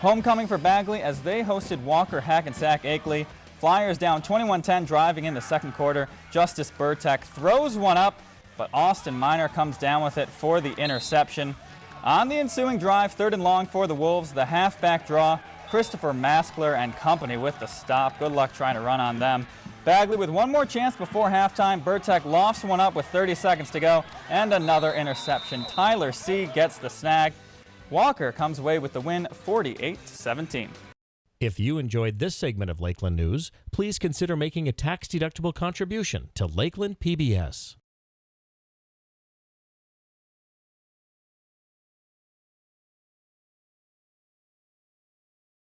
Homecoming for Bagley as they hosted Walker Hackensack Akeley. Flyers down 21-10 driving in the second quarter. Justice Burtek throws one up, but Austin Miner comes down with it for the interception. On the ensuing drive, third and long for the Wolves, the halfback draw, Christopher Maskler and company with the stop. Good luck trying to run on them. Bagley with one more chance before halftime. Burtek lofts one up with 30 seconds to go and another interception. Tyler C. gets the snag. Walker comes away with the win 48-17. If you enjoyed this segment of Lakeland News, please consider making a tax-deductible contribution to Lakeland PBS.